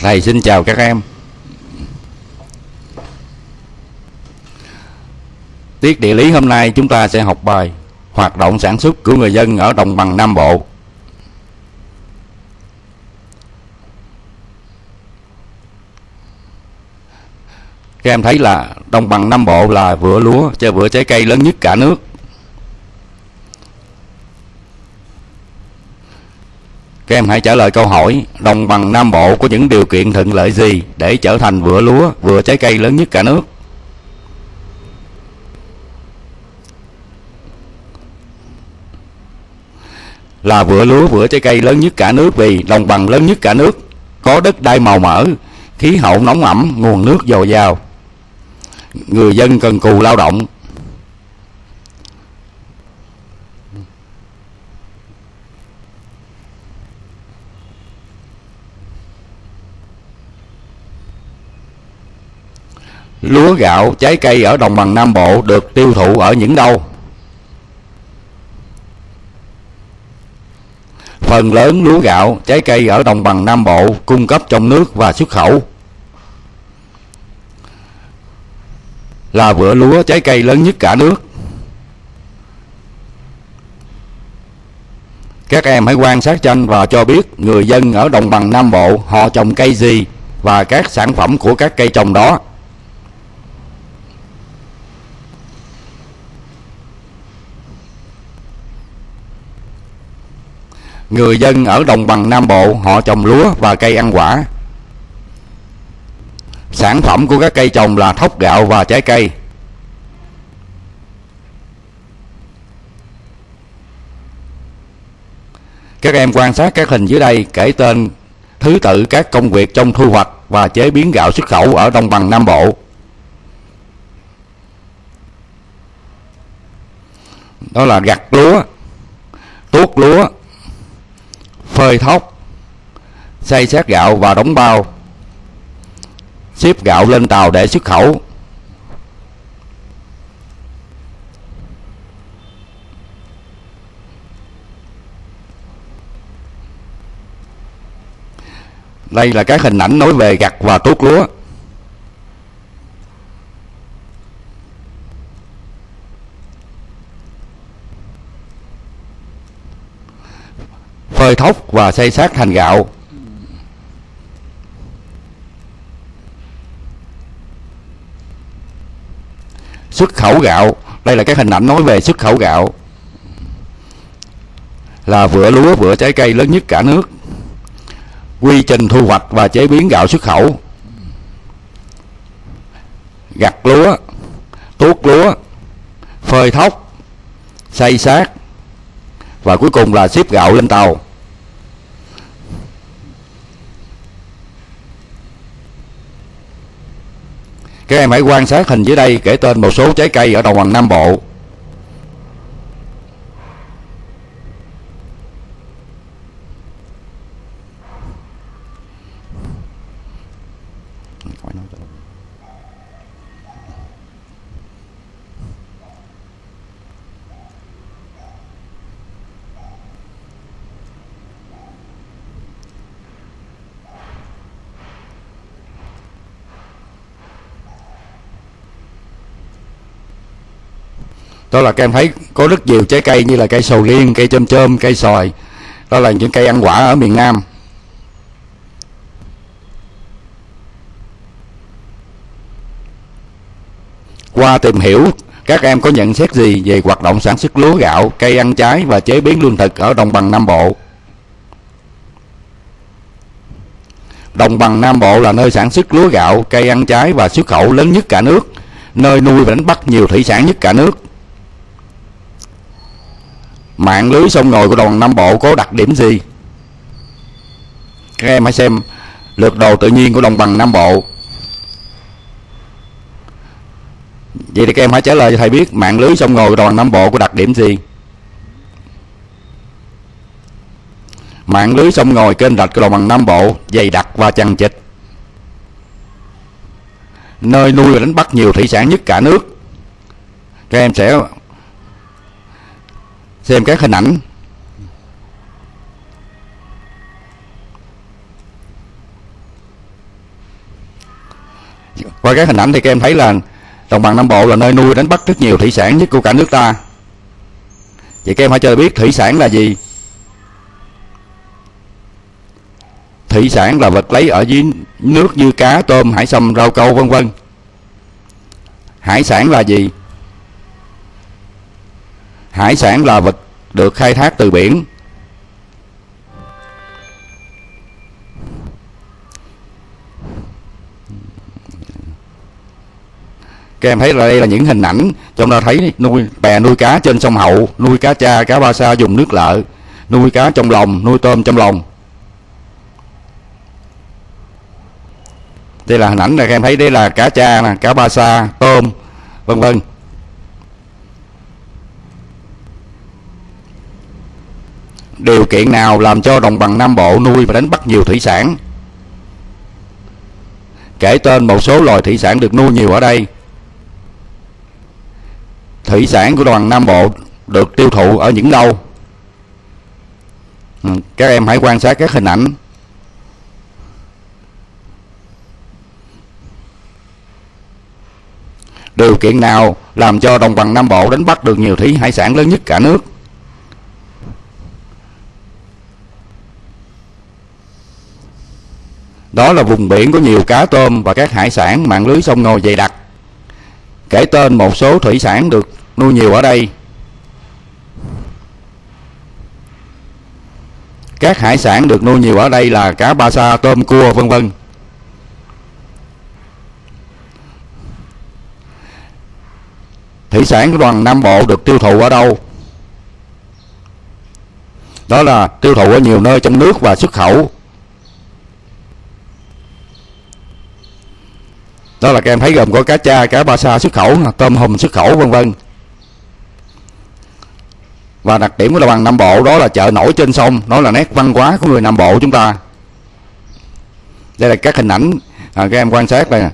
Thầy xin chào các em. Tiết địa lý hôm nay chúng ta sẽ học bài Hoạt động sản xuất của người dân ở đồng bằng Nam Bộ. Các em thấy là đồng bằng Nam Bộ là vựa lúa cho vựa trái cây lớn nhất cả nước. Các em hãy trả lời câu hỏi Đồng bằng Nam Bộ có những điều kiện thuận lợi gì để trở thành vựa lúa, vựa trái cây lớn nhất cả nước? Là vựa lúa, vựa trái cây lớn nhất cả nước vì đồng bằng lớn nhất cả nước có đất đai màu mỡ, khí hậu nóng ẩm, nguồn nước dồi dào. Người dân cần cù lao động, Lúa gạo, trái cây ở đồng bằng Nam Bộ được tiêu thụ ở những đâu? Phần lớn lúa gạo, trái cây ở đồng bằng Nam Bộ cung cấp trong nước và xuất khẩu. Là vựa lúa trái cây lớn nhất cả nước. Các em hãy quan sát tranh và cho biết người dân ở đồng bằng Nam Bộ họ trồng cây gì và các sản phẩm của các cây trồng đó. Người dân ở đồng bằng Nam Bộ họ trồng lúa và cây ăn quả. Sản phẩm của các cây trồng là thóc gạo và trái cây. Các em quan sát các hình dưới đây kể tên thứ tự các công việc trong thu hoạch và chế biến gạo xuất khẩu ở đồng bằng Nam Bộ. Đó là gặt lúa, tuốt lúa, phơi thóc, xay sát gạo và đóng bao ship gạo lên tàu để xuất khẩu. Đây là các hình ảnh nói về gặt và tuốt lúa. Phơi thóc và xây sát thành gạo. Xuất khẩu gạo. Đây là các hình ảnh nói về xuất khẩu gạo. Là vựa lúa, vựa trái cây lớn nhất cả nước. Quy trình thu hoạch và chế biến gạo xuất khẩu. Gặt lúa, tuốt lúa, phơi thóc xay sát và cuối cùng là ship gạo lên tàu. Các em hãy quan sát hình dưới đây, kể tên một số trái cây ở đồng bằng Nam Bộ. Đó là các em thấy có rất nhiều trái cây như là cây sầu riêng cây chôm chôm cây xoài. Đó là những cây ăn quả ở miền Nam. Qua tìm hiểu các em có nhận xét gì về hoạt động sản xuất lúa gạo cây ăn trái và chế biến lương thực ở đồng bằng Nam Bộ? Đồng bằng Nam Bộ là nơi sản xuất lúa gạo, cây ăn trái và xuất khẩu lớn nhất cả nước, nơi nuôi và đánh bắt nhiều thủy sản nhất cả nước mạng lưới sông ngòi của đồng bằng Nam Bộ có đặc điểm gì? Các em hãy xem lượt đồ tự nhiên của đồng bằng Nam Bộ. Vậy thì các em hãy trả lời cho thầy biết mạng lưới sông ngòi của đồng bằng Nam Bộ có đặc điểm gì? Mạng lưới sông ngòi kênh rạch của đồng bằng Nam Bộ dày đặc và chằng chịt. Nơi nuôi và đánh bắt nhiều thủy sản nhất cả nước. Các em sẽ xem các hình ảnh. Qua các hình ảnh thì các em thấy là đồng bằng Nam Bộ là nơi nuôi đánh bắt rất nhiều thủy sản nhất của cả nước ta. Vậy các em hãy cho biết thủy sản là gì? Thủy sản là vật lấy ở dưới nước như cá, tôm, hải sâm, rau câu, vân vân. Hải sản là gì? Hải sản là vật được khai thác từ biển. Các em thấy là đây là những hình ảnh trong đó thấy nuôi bè, nuôi cá trên sông hậu, nuôi cá cha, cá ba sa dùng nước lợ, nuôi cá trong lồng nuôi tôm trong lồng đây là hình ảnh này các em thấy đây là cá cha nè, cá ba sa, tôm, vân vân. Điều kiện nào làm cho đồng bằng Nam Bộ nuôi và đánh bắt nhiều thủy sản? Kể tên một số loài thủy sản được nuôi nhiều ở đây. Thủy sản của đồng bằng Nam Bộ được tiêu thụ ở những đâu? Ừ, các em hãy quan sát các hình ảnh. Điều kiện nào làm cho đồng bằng Nam Bộ đánh bắt được nhiều thủy hải sản lớn nhất cả nước? Đó là vùng biển có nhiều cá tôm và các hải sản mạng lưới sông ngòi dày đặc. Kể tên một số thủy sản được nuôi nhiều ở đây. Các hải sản được nuôi nhiều ở đây là cá ba sa, tôm cua, vân vân. Thủy sản của đoàn Nam Bộ được tiêu thụ ở đâu? Đó là tiêu thụ ở nhiều nơi trong nước và xuất khẩu. Đó là các em thấy gồm có cá cha cá ba sa xuất khẩu tôm hùm xuất khẩu vân vân. Và đặc điểm của đồng bằng Nam Bộ đó là chợ nổi trên sông đó là nét văn hóa của người Nam Bộ chúng ta. Đây là các hình ảnh à, các em quan sát đây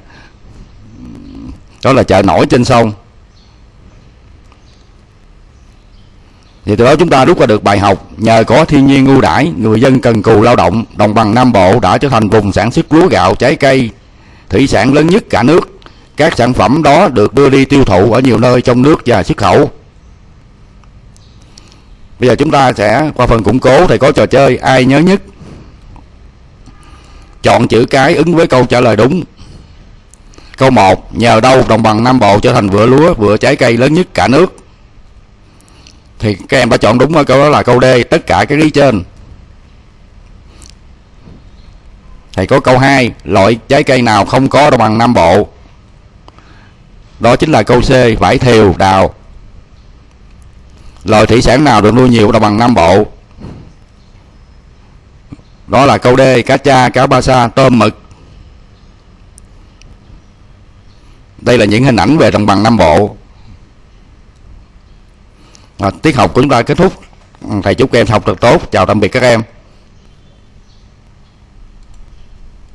đó là chợ nổi trên sông. Thì từ đó chúng ta rút ra được bài học nhờ có thiên nhiên ưu đãi người dân cần cù lao động đồng bằng Nam Bộ đã trở thành vùng sản xuất lúa gạo trái cây thủy sản lớn nhất cả nước. Các sản phẩm đó được đưa đi tiêu thụ ở nhiều nơi trong nước và xuất khẩu. Bây giờ chúng ta sẽ, qua phần củng cố, thầy có trò chơi ai nhớ nhất? Chọn chữ cái ứng với câu trả lời đúng. Câu 1 nhờ đâu đồng bằng Nam Bộ trở thành vựa lúa, vựa trái cây lớn nhất cả nước? Thì các em đã chọn đúng câu đó là câu D, tất cả các lý trên. Thầy có câu 2 loại trái cây nào không có đồng bằng Nam Bộ? Đó chính là câu C vải thiều đào. Loài thủy sản nào được nuôi nhiều đồng bằng Nam Bộ? Đó là câu D cá cha cá ba sa tôm mực. Đây là những hình ảnh về đồng bằng Nam Bộ. À, tiết học của chúng ta kết thúc. Thầy chúc các em học thật tốt. Chào tạm biệt các em.